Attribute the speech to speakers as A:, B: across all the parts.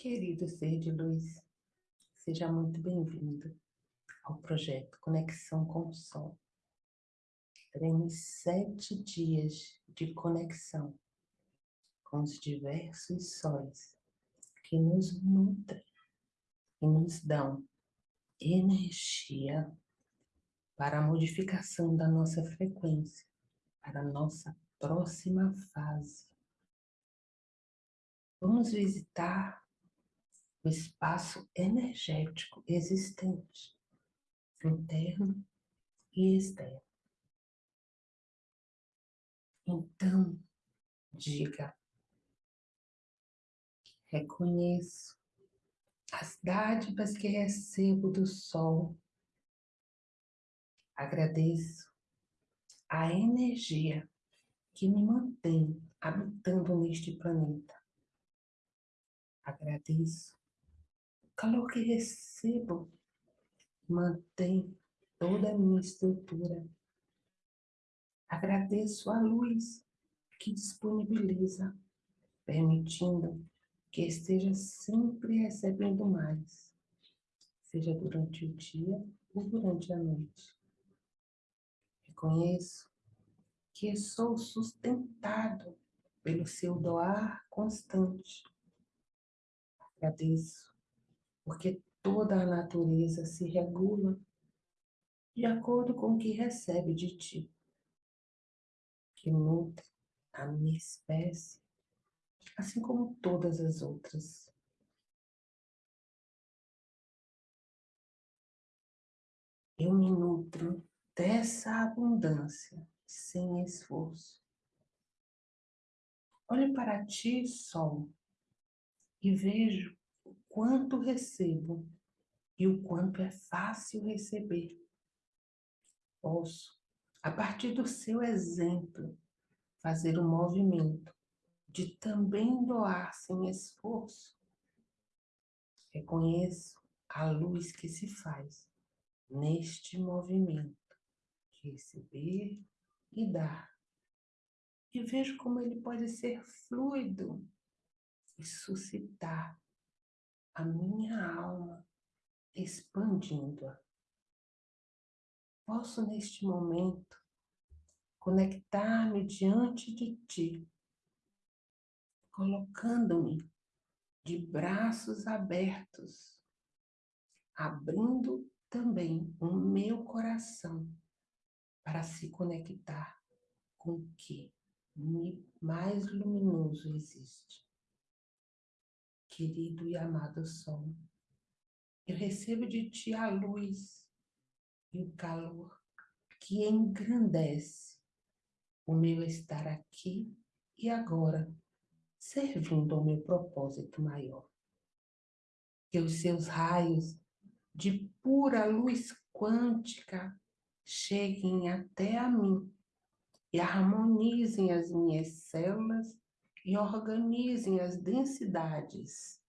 A: Querido ser de luz, seja muito bem-vindo ao projeto Conexão com o Sol. Teremos sete dias de conexão com os diversos sóis que nos nutrem e nos dão energia para a modificação da nossa frequência, para a nossa próxima fase. Vamos visitar o espaço energético existente, interno e externo. Então, diga, reconheço as dádivas que recebo do sol. Agradeço a energia que me mantém habitando neste planeta. Agradeço calor que recebo mantém toda a minha estrutura. Agradeço a luz que disponibiliza, permitindo que esteja sempre recebendo mais, seja durante o dia ou durante a noite. Reconheço que sou sustentado pelo seu doar constante. Agradeço porque toda a natureza se regula de acordo com o que recebe de ti, que nutre a minha espécie, assim como todas as outras. Eu me nutro dessa abundância sem esforço. Olhe para ti, Sol, e vejo quanto recebo e o quanto é fácil receber. Posso, a partir do seu exemplo, fazer o um movimento de também doar sem esforço. Reconheço a luz que se faz neste movimento de receber e dar. E vejo como ele pode ser fluido e suscitar a minha alma expandindo-a. Posso neste momento conectar-me diante de ti, colocando-me de braços abertos, abrindo também o meu coração para se conectar com o que mais luminoso existe querido e amado Sol. Eu recebo de Ti a luz e o calor que engrandece o meu estar aqui e agora, servindo ao meu propósito maior. Que os seus raios de pura luz quântica cheguem até a mim e harmonizem as minhas células e organizem as densidades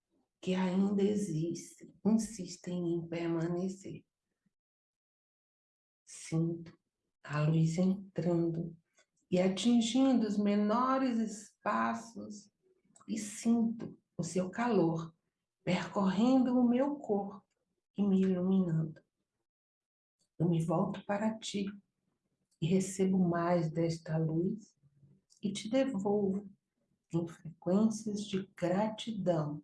A: que ainda existem, insistem em permanecer. Sinto a luz entrando e atingindo os menores espaços e sinto o seu calor percorrendo o meu corpo e me iluminando. Eu me volto para ti e recebo mais desta luz e te devolvo em frequências de gratidão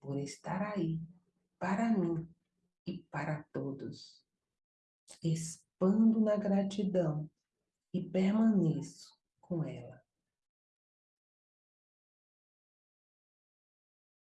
A: por estar aí para mim e para todos. Expando na gratidão e permaneço com ela.